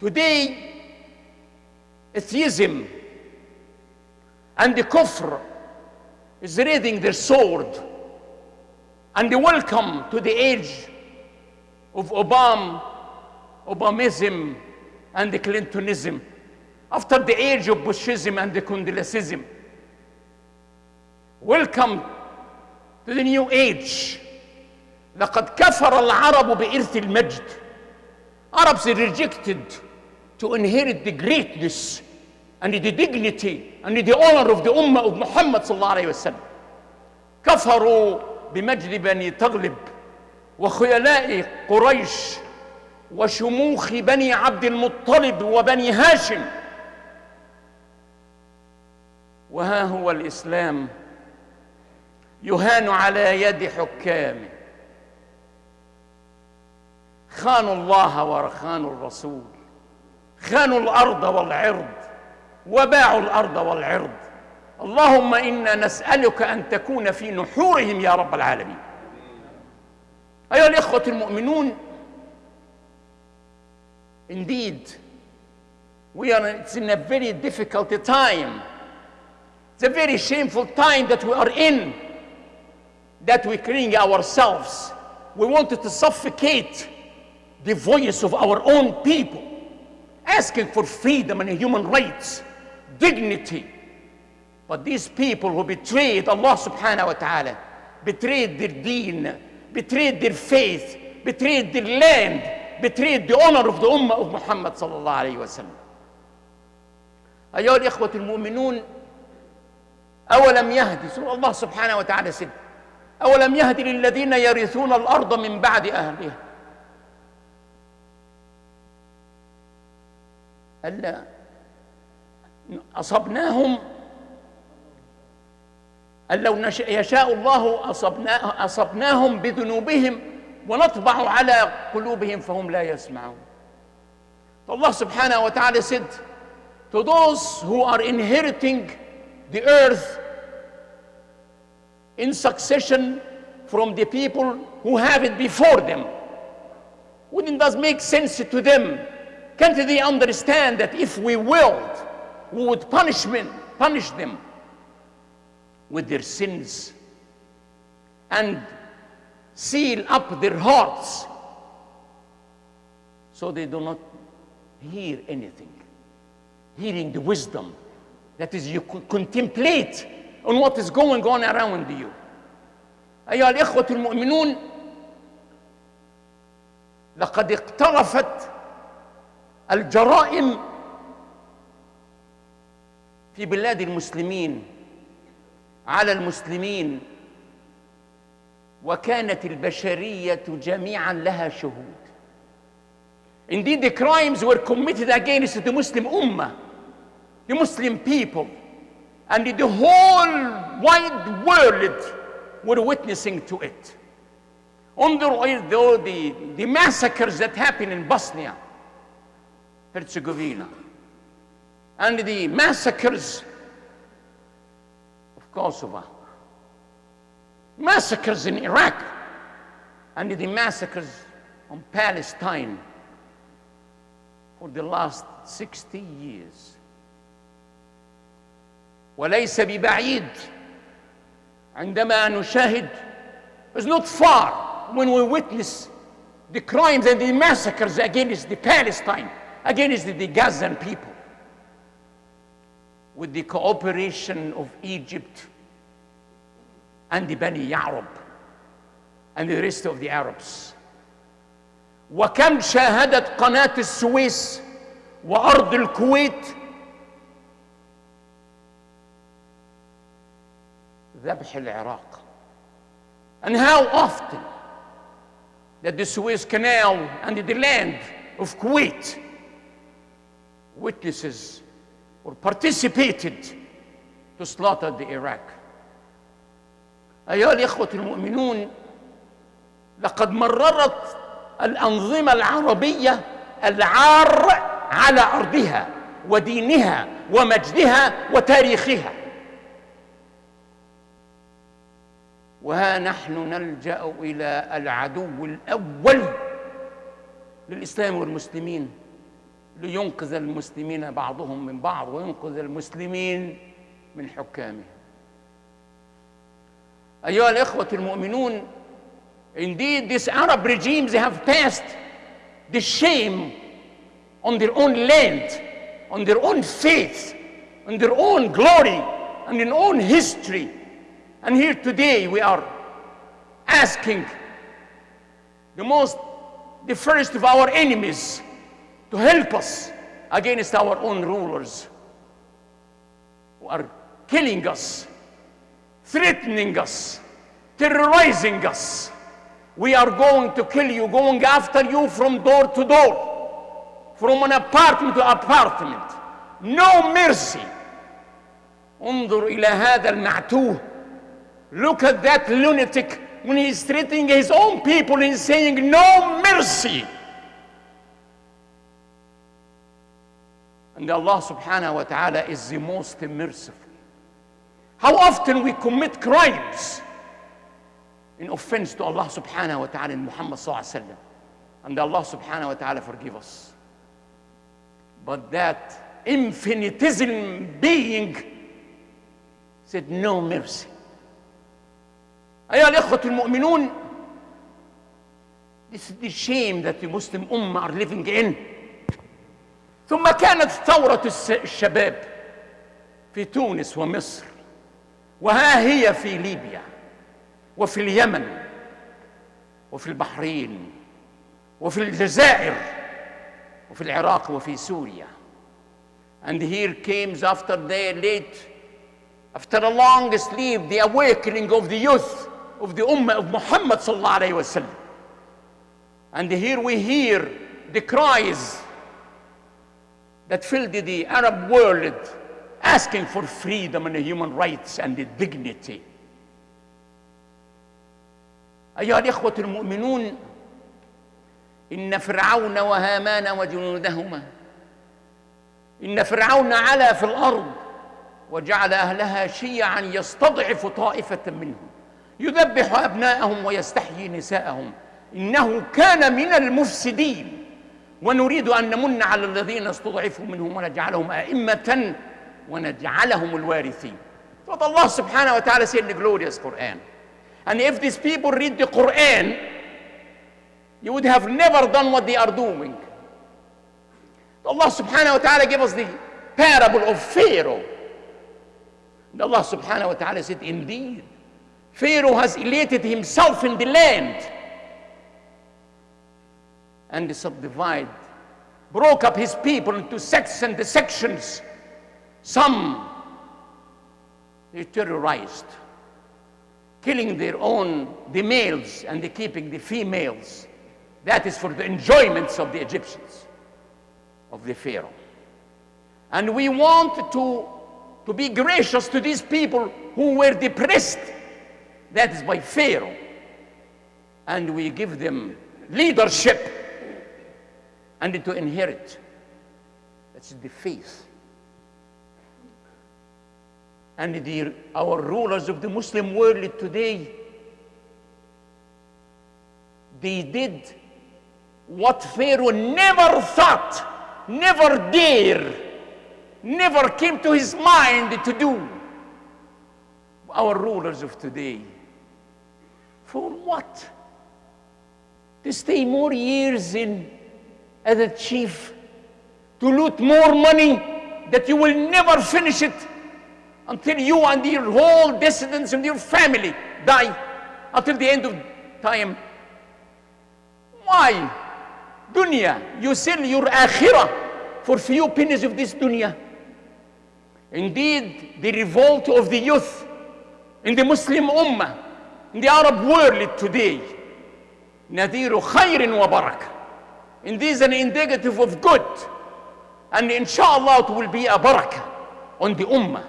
Today, atheism and the kufr is raising their sword and they welcome to the age of Obama, Obamism and the Clintonism after the age of Bushism and the Condoleezzaism. Welcome to the new age. لقد كفر العرب بإرث المجد. Arabs rejected to inherit the greatness and the dignity and the honor of the Ummah of Muhammad صلى الله عليه وسلم. كفروا بمجد بني تغلب وخيلاء قريش وشموخ بني عبد المطلب وبني هاشم. وها هو الإسلام يهان على يد حكامه. خانوا الله وخانوا الرسول. خانوا الأرض والعرض وباعوا الأرض والعرض اللهم أنا نسالك ان تكون في نحورهم يا رب العالمين ايها الاخوه المؤمنون indeed we are it's in a very difficult time it's a very shameful time that we are in that we cleaning ourselves we wanted to suffocate the voice of our own people asking for freedom and human rights dignity but these people who betrayed Allah subhanahu wa ta'ala betrayed their deen betrayed their faith betrayed their land betrayed the honor of the ummah of Muhammad صلى الله عليه وسلم أيها الإخوة المؤمنون أولم يهدي سورة الله سبحانه وتعالى سد أولم يهدي للذين يرثون الأرض من بعد أهلها ألا أصبناهم أن لو يشاء الله أصبنا أصبناهم بذنوبهم ونطبع على قلوبهم فهم لا يسمعون subhanahu wa ta'ala said to those who are inheriting the earth in succession from the people who have it before them wouldn't that make sense to them can't they understand that if we willed we would punishment, punish them with their sins and seal up their hearts so they do not hear anything. Hearing the wisdom that is, you could contemplate on what is going on around you. أيها الإخوة المؤمنون لقد اقترفت الجرائم في بلاد المسلمين على المسلمين وكانت البشرية جميعا لها شهود Indeed, the crimes were committed against the Muslim Ummah, the Muslim people, and the whole wide world were witnessing to it. The, the, the, the massacres that happened in Bosnia, Herzegovina, and the massacres of Kosovo, massacres in Iraq, and the massacres on Palestine for the last 60 years. وليس ببعيد عندما نشاهد it's not far when we witness the crimes and the massacres against the Palestine, against the Gazan people, with the cooperation of Egypt and the Bani Yarab and the rest of the Arabs. وكم شاهدت قناة السويس وأرض الكويت ذبح العراق and how often that the Suez Canal and the land of Kuwait witnesses or participated to slaughter the Iraq. أيها الإخوة المؤمنون لقد مررت الأنظمة العربية العار على أرضها ودينها ومجدها وتاريخها. وها نحن نلجأ إلى العدو الأول للإسلام والمسلمين. لينقذ المسلمين بعضهم من بعض وينقذ المسلمين من حكامهم أيها الإخوة المؤمنون Indeed, these Arab regimes have passed the shame on their own land, on their own faith, on their own glory, and their own history. And here today we are asking the most, the first of our enemies to help us against our own rulers who are killing us, threatening us, terrorizing us. We are going to kill you, going after you from door to door, from an apartment to apartment. No mercy. انظر إلى هذا المعتوه. Look at that lunatic when he's threatening his own people and saying no mercy. And Allah subhanahu wa ta'ala is the most merciful. How often we commit crimes in offense to Allah subhanahu wa ta'ala and Muhammad sallallahu alaihi wasallam. And Allah subhanahu wa ta'ala forgive us. But that infinitesimal being said no mercy. أيها الإخوة المؤمنون This is the shame that the Muslim Ummah are living in. ثم كانت ثورة الشباب في تونس ومصر وها هي في ليبيا وفي اليمن وفي البحرين وفي الجزائر وفي العراق وفي سوريا and here comes after the late after a long sleep the awakening of the youth of the ummah of Muhammad sallallahu alayhi wasallam and here we hear the cries that filled the Arab world asking for freedom and human rights and dignity. أيها الإخوة المؤمنون إن فرعون وهامان وجنودهما إن فرعون علا في الأرض وجعل أهلها شيعا يستضعف طائفة منهم يذبح أبناءهم ويستحيي نساءهم إنه كان من المفسدين ونريد أن نمن على الذين استضعفوا منهم ونجعلهم أئمة ونجعلهم الوارثين What Allah subhanahu wa ta'ala said in the glorious Quran. And if these people read the Quran, you would have never done what they are doing. Allah subhanahu wa ta'ala gave us the parable of Pharaoh. And Allah subhanahu wa ta'ala said, Indeed, Pharaoh has elated himself in the land and subdivide, broke up his people into sects and sections. Some they terrorized, killing their own, the males, and keeping the females. That is for the enjoyments of the Egyptians, of the Pharaoh. And we want to, to be gracious to these people who were depressed. That is by Pharaoh. And we give them leadership and to inherit. That's the faith. And the, our rulers of the Muslim world today, they did what Pharaoh never thought, never dare, never came to his mind to do. Our rulers of today. For what? To stay more years in as a chief to loot more money that you will never finish it until you and your whole descendants and your family die until the end of time. Why? Dunya, you sell your akhirah for few pennies of this dunya. Indeed, the revolt of the youth in the Muslim Ummah, in the Arab world today, نذير خير وبركه and this is an indicative of good. And inshallah it will be a barakah on the ummah.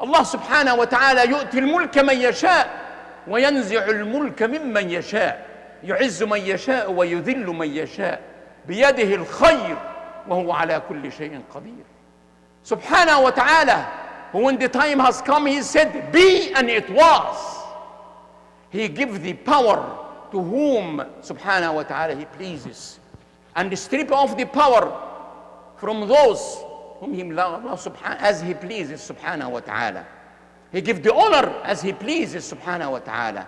Allah subhanahu wa ta'ala يؤتي الملك من يشاء وينزع الملك ممن يشاء يعز من يشاء ويذل من يشاء بيده الخير وهو على كل شيء قدير سبحانه وتعالى when the time has come he said be and it was he gives the power to whom subhanahu wa ta'ala he pleases and strip off the power from those whom he subhanahu as he pleases subhanahu wa ta'ala. He give the honor as he pleases subhanahu wa ta'ala.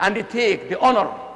And he take the honor